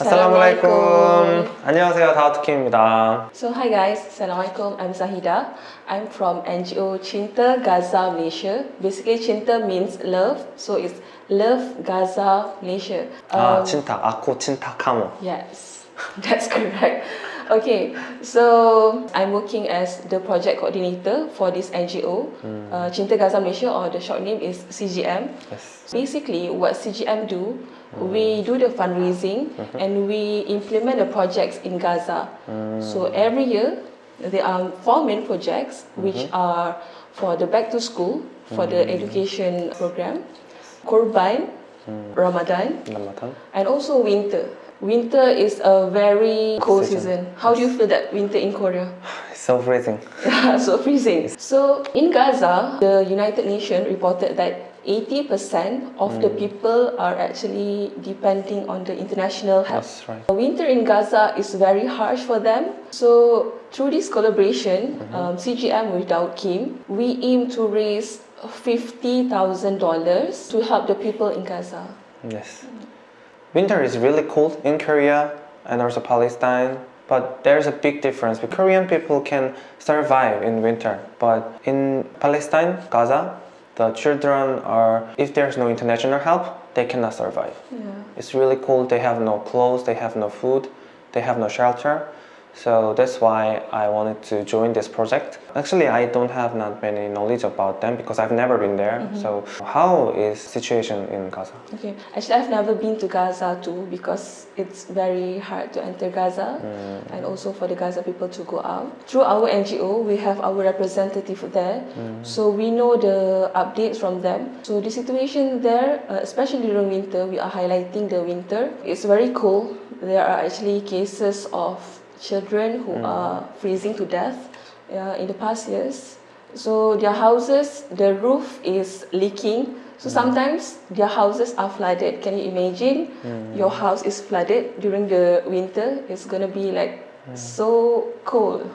Assalamualaikum. 안녕하세요, 다우트킴입니다. So hi guys, Assalamualaikum. I'm Zahida. I'm from NGO Cinta Gaza Malaysia. Basically, Cinta means love, so it's Love Gaza Malaysia. 아, Um, 친탁, 아코 친탁 카모. Yes, that's correct. Okay, so I'm working as the project coordinator for this NGO, uh, Cinta Gaza Malaysia, or the short name is CGM. Yes. Basically, what CGM do, we do the fundraising -hmm. and we implement the projects in Gaza. Mm. So every year, there are four main projects, which mm-hmm. are for the back to school, for the mm-hmm. education program, Korban, mm. Ramadan, Ramadan, and also winter. Winter is a very cold season. season. How do you feel that winter in Korea? So freezing. so freezing. So in Gaza, the United Nations reported that 80% of the people are actually depending on the international help. That's right. Winter in Gaza is very harsh for them. So through this collaboration, um, CGM with Daud Kim, we aim to raise $50,000 to help the people in Gaza. Yes. Winter is really cold in Korea and also Palestine. But there's a big difference. The Korean people can survive in winter, but in Palestine, Gaza, the children are, if there's no international help, they cannot survive. Yeah. It's really cold. They have no clothes, they have no food, they have no shelter. So that's why I wanted to join this project. Actually, I don't have not many knowledge about them because I've never been there. Mm-hmm. So how is situation in Gaza? Okay, actually, I've never been to Gaza too because it's very hard to enter Gaza mm. and also for the Gaza people to go out. Through our NGO, we have our representative there, mm. so we know the updates from them. So the situation there, uh, especially during winter, we are highlighting the winter. It's very cold. There are actually cases of children who hmm. are freezing to death uh, in the past years. So their houses, the roof is leaking. So hmm. sometimes their houses are flooded. Can you imagine? Hmm. Your house is flooded during the winter. It's gonna be like so cold.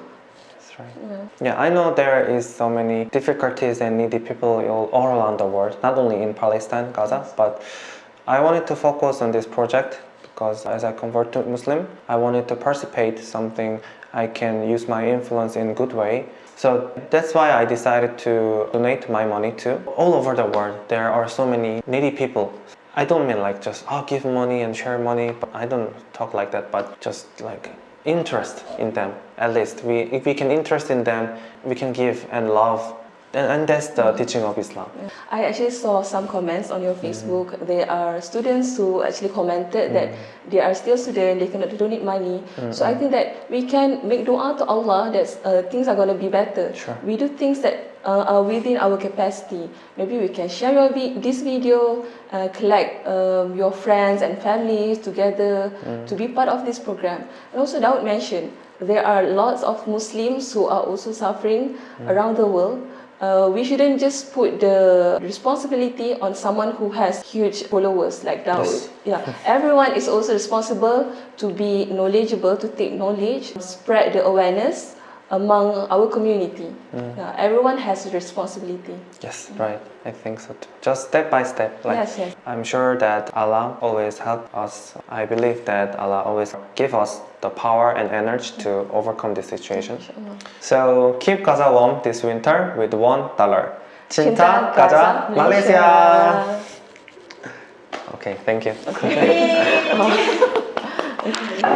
That's right. Yeah, I know there is so many difficulties and needy people all, all around the world, not only in Palestine, Gaza, but I wanted to focus on this project because as I convert to Muslim, I wanted to participate something I can use my influence in good way. So that's why I decided to donate my money to all over the world. There are so many needy people. I don't mean like just oh give money and share money, but I don't talk like that, but just like interest in them at least we if we can interest in them we can give and love and, and that's the teaching of islam I actually saw some comments on your Facebook. There are students who actually commented that they are still students, they cannot donate money. So I think that we can make dua to Allah that uh, things are going to be better. Sure. We do things that uh, are within our capacity. Maybe we can share your vi- this video, uh, collect um, your friends and families together to be part of this program. And also, Daud mentioned there are lots of Muslims who are also suffering around the world. Uh, we shouldn't just put the responsibility on someone who has huge followers like Daud. Yes. Yeah, everyone is also responsible to be knowledgeable, to take knowledge, spread the awareness among our community. Mm. Yeah, everyone has a responsibility. yes right. I think so too. just step by step like Yes, yes. i'm sure that allah always help us. I believe that allah always give us the power and energy to overcome this situation. So keep gaza warm this winter with one dollar. Cinta gaza malaysia. Okay thank you